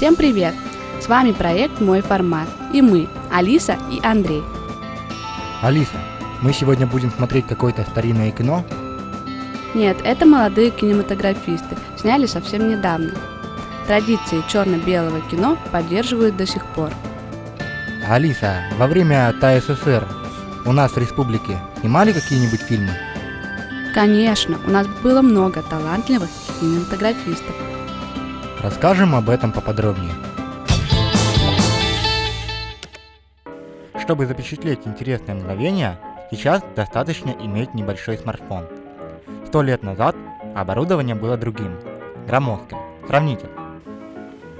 Всем привет! С вами проект «Мой формат» и мы, Алиса и Андрей. Алиса, мы сегодня будем смотреть какое-то старинное кино? Нет, это молодые кинематографисты, сняли совсем недавно. Традиции черно-белого кино поддерживают до сих пор. Алиса, во время ТССР у нас в республике снимали какие-нибудь фильмы? Конечно, у нас было много талантливых кинематографистов. Расскажем об этом поподробнее. Чтобы запечатлеть интересные мгновения, сейчас достаточно иметь небольшой смартфон. Сто лет назад оборудование было другим, громоздким. Сравните.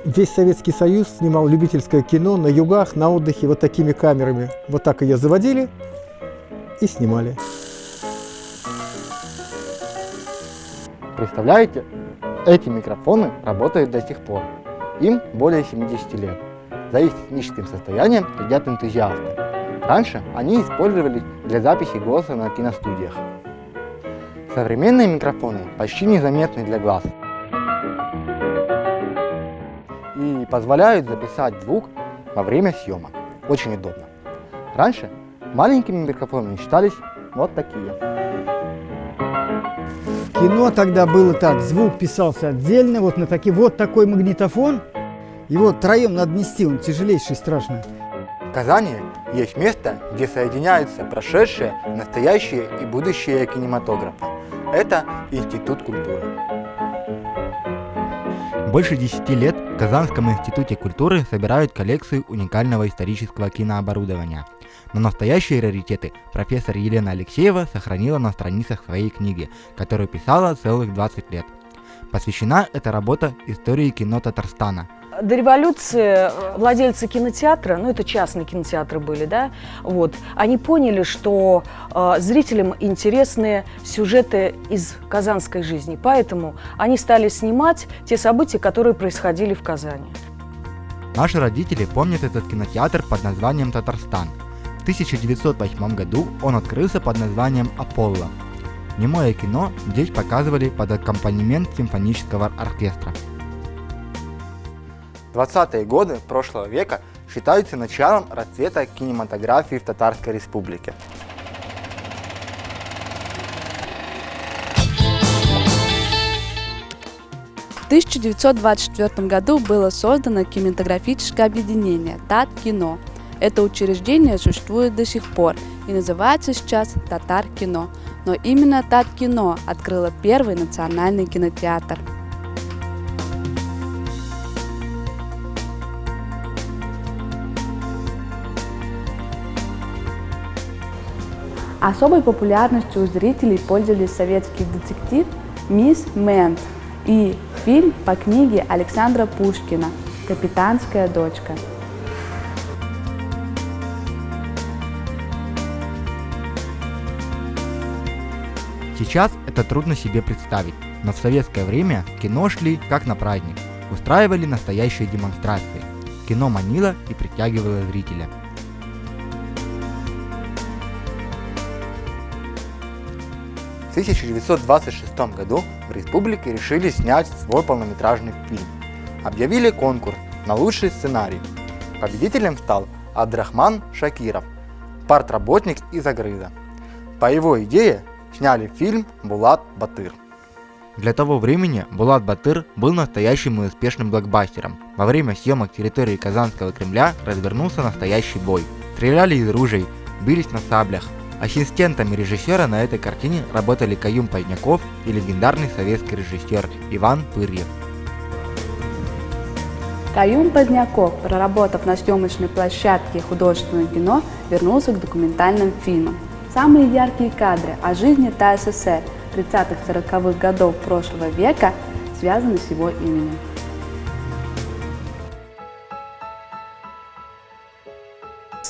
Весь Советский Союз снимал любительское кино на югах, на отдыхе вот такими камерами. Вот так ее заводили и снимали. Представляете, эти микрофоны работают до сих пор. Им более 70 лет. За их техническим состоянием следят энтузиасты. Раньше они использовались для записи голоса на киностудиях. Современные микрофоны почти незаметны для глаз и позволяют записать звук во время съемок. Очень удобно. Раньше маленькими микрофонами считались вот такие. Кино тогда было так, звук писался отдельно, вот на таки, вот такой магнитофон. Его троем надо нести, он тяжелейший, страшный. В Казани есть место, где соединяются прошедшее, настоящее и будущее кинематографа. Это Институт культуры. Больше 10 лет в Казанском институте культуры собирают коллекцию уникального исторического кинооборудования. Но настоящие раритеты профессор Елена Алексеева сохранила на страницах своей книги, которую писала целых 20 лет. Посвящена эта работа истории кино Татарстана – до революции владельцы кинотеатра, ну это частные кинотеатры были, да, вот, они поняли, что э, зрителям интересны сюжеты из казанской жизни, поэтому они стали снимать те события, которые происходили в Казани. Наши родители помнят этот кинотеатр под названием «Татарстан». В 1908 году он открылся под названием «Аполло». Немое кино здесь показывали под аккомпанемент симфонического оркестра. 20-е годы прошлого века считаются началом расцвета кинематографии в Татарской Республике. В 1924 году было создано кинематографическое объединение «Тат-кино». Это учреждение существует до сих пор и называется сейчас «Татар-кино». Но именно «Тат-кино» открыло первый национальный кинотеатр – Особой популярностью у зрителей пользовались советский детектив «Мисс Мэнт» и фильм по книге Александра Пушкина «Капитанская дочка». Сейчас это трудно себе представить, но в советское время кино шли как на праздник, устраивали настоящие демонстрации. Кино манило и притягивало зрителя. В 1926 году в республике решили снять свой полнометражный фильм. Объявили конкурс на лучший сценарий. Победителем стал Абдрахман Шакиров, партработник из Агрыза. По его идее сняли фильм «Булат Батыр». Для того времени Булат Батыр был настоящим и успешным блокбастером. Во время съемок территории Казанского Кремля развернулся настоящий бой. Стреляли из ружей, бились на саблях, Ассистентами режиссера на этой картине работали Каюм Поздняков и легендарный советский режиссер Иван Пырьев. Каюм Поздняков, проработав на съемочной площадке художественного кино, вернулся к документальным фильмам. Самые яркие кадры о жизни ТССР 30-40-х годов прошлого века связаны с его именем.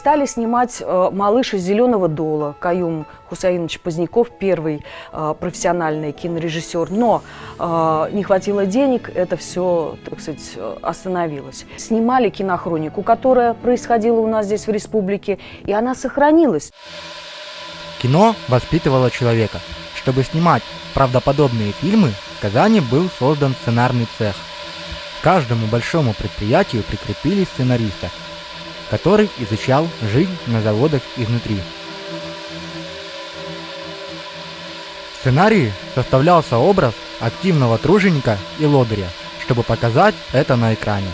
Стали снимать э, «Малыш из зеленого дола». Каюм Хусаинович Поздняков, первый э, профессиональный кинорежиссер. Но э, не хватило денег, это все, так сказать, остановилось. Снимали кинохронику, которая происходила у нас здесь в республике, и она сохранилась. Кино воспитывало человека. Чтобы снимать правдоподобные фильмы, в Казани был создан сценарный цех. К каждому большому предприятию прикрепили сценариста, который изучал жизнь на заводах изнутри. В сценарии составлялся образ активного труженика и лодыря, чтобы показать это на экране.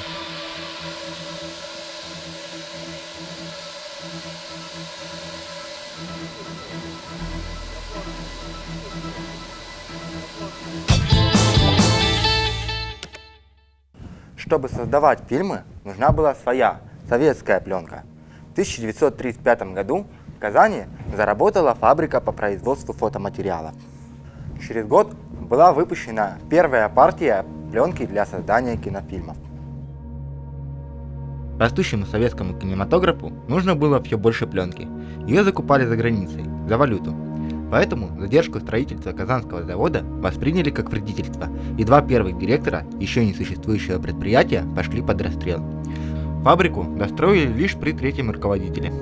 Чтобы создавать фильмы, нужна была своя советская пленка. В 1935 году в Казани заработала фабрика по производству фотоматериалов. Через год была выпущена первая партия пленки для создания кинофильмов. Растущему советскому кинематографу нужно было все больше пленки. Ее закупали за границей, за валюту. Поэтому задержку строительства Казанского завода восприняли как вредительство, и два первых директора еще не существующего предприятия пошли под расстрел. Фабрику достроили лишь при третьем руководителе.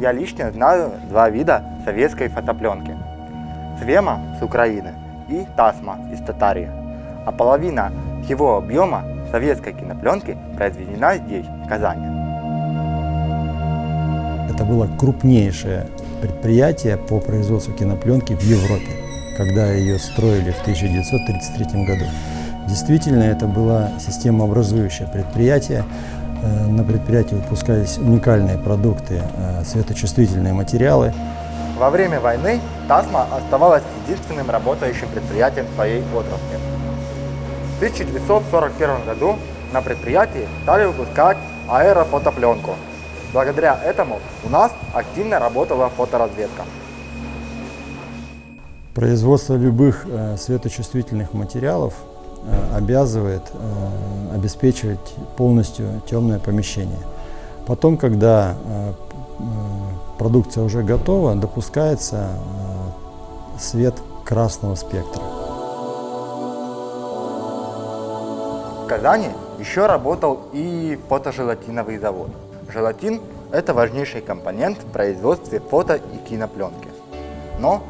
Я лично знаю два вида советской фотопленки. Свема с Украины и Тасма из Татарии. А половина его объема советской кинопленки произведена здесь, в Казани. Это было крупнейшее предприятие по производству кинопленки в Европе, когда ее строили в 1933 году. Действительно, это было системообразующее предприятие, Э, на предприятии выпускались уникальные продукты, э, светочувствительные материалы. Во время войны ТАСМА оставалась единственным работающим предприятием своей отрасли. В 1941 году на предприятии стали выпускать аэрофотопленку. Благодаря этому у нас активно работала фоторазведка. Производство любых э, светочувствительных материалов обязывает э, обеспечивать полностью темное помещение. Потом, когда э, продукция уже готова, допускается свет красного спектра. В Казани еще работал и фотожелатиновый завод. Желатин – это важнейший компонент в производстве фото и кинопленки. Но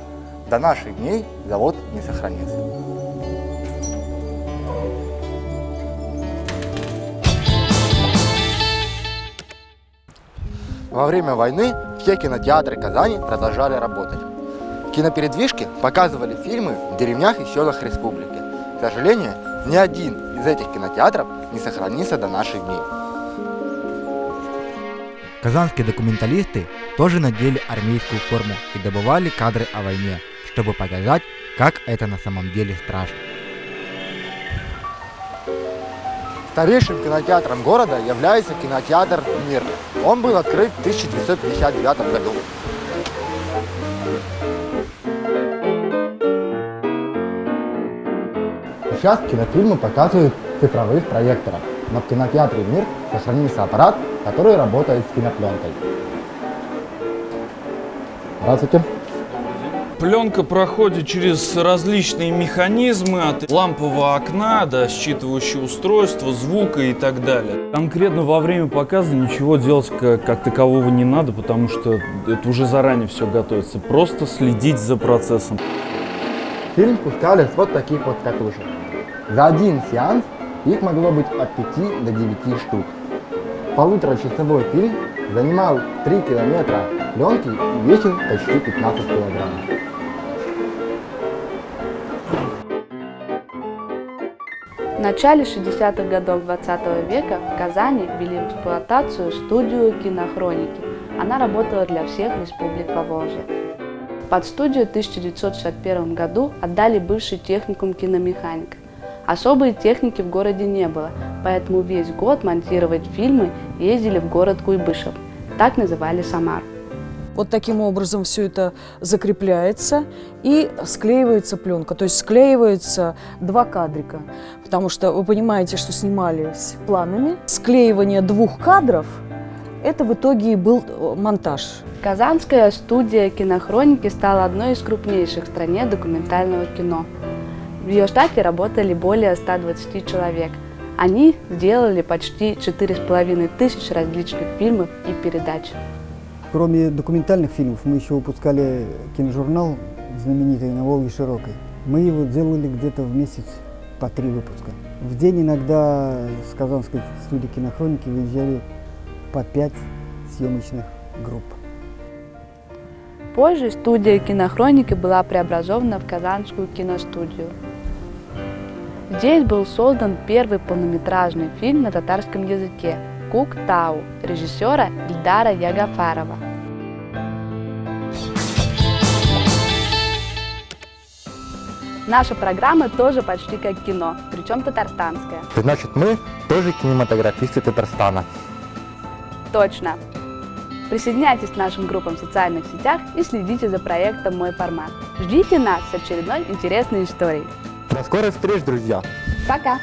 до наших дней завод не сохранился. Во время войны все кинотеатры Казани продолжали работать. Кинопередвижки показывали фильмы в деревнях и селах республики. К сожалению, ни один из этих кинотеатров не сохранился до наших дней. Казанские документалисты тоже надели армейскую форму и добывали кадры о войне, чтобы показать, как это на самом деле страшно. Старейшим кинотеатром города является кинотеатр «Мир». Он был открыт в 1959 году. Сейчас кинофильмы показывают в цифровых проекторах, но в кинотеатре «Мир» сохранился аппарат, который работает с кинопленкой. Здравствуйте. Пленка проходит через различные механизмы, от лампового окна до считывающего устройства, звука и так далее. Конкретно во время показа ничего делать как, как такового не надо, потому что это уже заранее все готовится. Просто следить за процессом. Фильм пускали с вот таких вот катушек. За один сеанс их могло быть от 5 до 9 штук. Полуторачасовой фильм занимал 3 километра пленки и весил почти 15 килограммов. В начале 60-х годов 20 века в Казани ввели в эксплуатацию студию кинохроники. Она работала для всех республик Поволжья. Под студию в 1961 году отдали бывший техникум киномеханика. Особой техники в городе не было, поэтому весь год монтировать фильмы ездили в город Куйбышев. Так называли Самар. Вот таким образом все это закрепляется и склеивается пленка. То есть склеивается два кадрика. Потому что вы понимаете, что снимались планами. Склеивание двух кадров – это в итоге и был э, монтаж. Казанская студия кинохроники стала одной из крупнейших в стране документального кино. В ее штате работали более 120 человек. Они сделали почти 4,5 тысяч различных фильмов и передач. Кроме документальных фильмов, мы еще выпускали киножурнал знаменитый «На Волге широкой». Мы его делали где-то в месяц по три выпуска. В день иногда с Казанской студии кинохроники выезжали по пять съемочных групп. Позже студия кинохроники была преобразована в Казанскую киностудию. Здесь был создан первый полнометражный фильм на татарском языке «Кук Тау» режиссера Ильдара Ягафарова. Наша программа тоже почти как кино, причем татарстанская. Значит, мы тоже кинематографисты Татарстана. Точно. Присоединяйтесь к нашим группам в социальных сетях и следите за проектом «Мой формат». Ждите нас с очередной интересной историей. До скорых встреч, друзья! Пока!